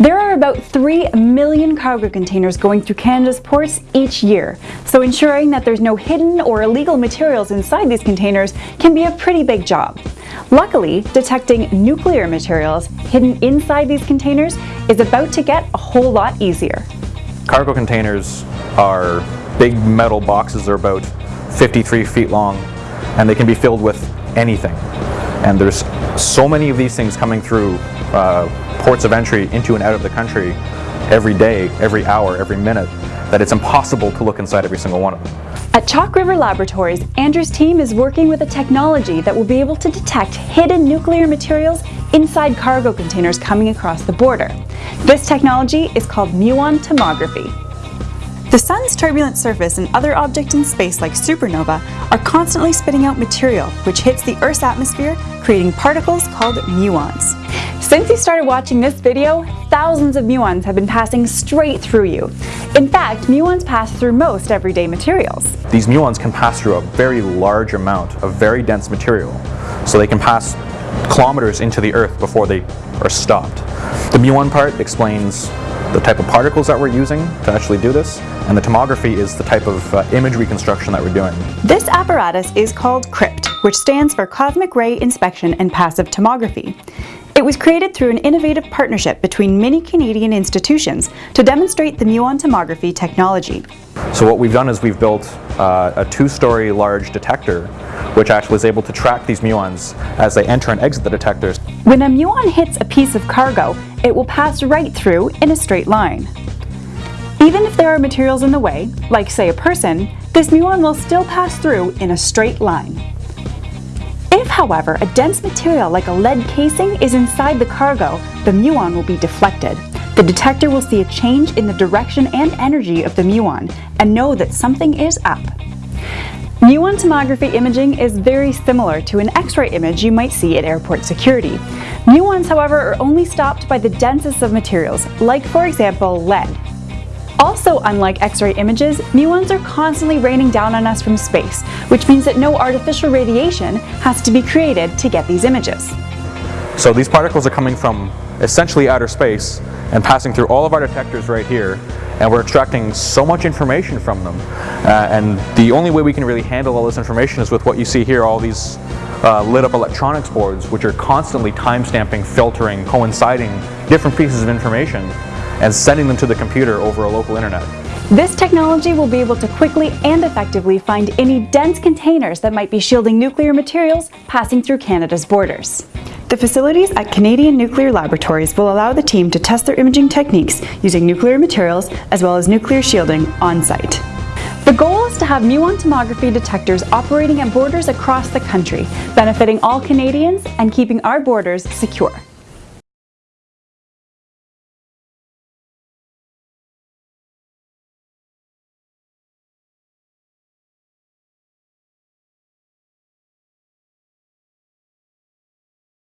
There are about 3 million cargo containers going through Canada's ports each year, so ensuring that there's no hidden or illegal materials inside these containers can be a pretty big job. Luckily, detecting nuclear materials hidden inside these containers is about to get a whole lot easier. Cargo containers are big metal boxes, they're about 53 feet long, and they can be filled with anything. And there's so many of these things coming through uh, ports of entry into and out of the country every day, every hour, every minute, that it's impossible to look inside every single one of them. At Chalk River Laboratories, Andrew's team is working with a technology that will be able to detect hidden nuclear materials inside cargo containers coming across the border. This technology is called muon tomography. The Sun's turbulent surface and other objects in space like supernova are constantly spitting out material which hits the Earth's atmosphere, creating particles called muons. Since you started watching this video, thousands of muons have been passing straight through you. In fact, muons pass through most everyday materials. These muons can pass through a very large amount of very dense material, so they can pass kilometers into the Earth before they are stopped. The muon part explains the type of particles that we're using to actually do this, and the tomography is the type of uh, image reconstruction that we're doing. This apparatus is called CRIPT, which stands for Cosmic Ray Inspection and Passive Tomography. It was created through an innovative partnership between many Canadian institutions to demonstrate the muon tomography technology. So what we've done is we've built uh, a two-story large detector which actually is able to track these muons as they enter and exit the detectors. When a muon hits a piece of cargo, it will pass right through in a straight line. Even if there are materials in the way, like say a person, this muon will still pass through in a straight line. If, however, a dense material like a lead casing is inside the cargo, the muon will be deflected. The detector will see a change in the direction and energy of the muon and know that something is up. Muon tomography imaging is very similar to an X-ray image you might see at airport security. Muons, however, are only stopped by the densest of materials, like for example lead. Also unlike X-ray images, muons are constantly raining down on us from space, which means that no artificial radiation has to be created to get these images. So these particles are coming from essentially outer space and passing through all of our detectors right here and we're extracting so much information from them uh, and the only way we can really handle all this information is with what you see here, all these uh, lit up electronics boards which are constantly timestamping, filtering, coinciding different pieces of information and sending them to the computer over a local internet. This technology will be able to quickly and effectively find any dense containers that might be shielding nuclear materials passing through Canada's borders. The facilities at Canadian Nuclear Laboratories will allow the team to test their imaging techniques using nuclear materials as well as nuclear shielding on site. The goal is to have muon tomography detectors operating at borders across the country, benefiting all Canadians and keeping our borders secure.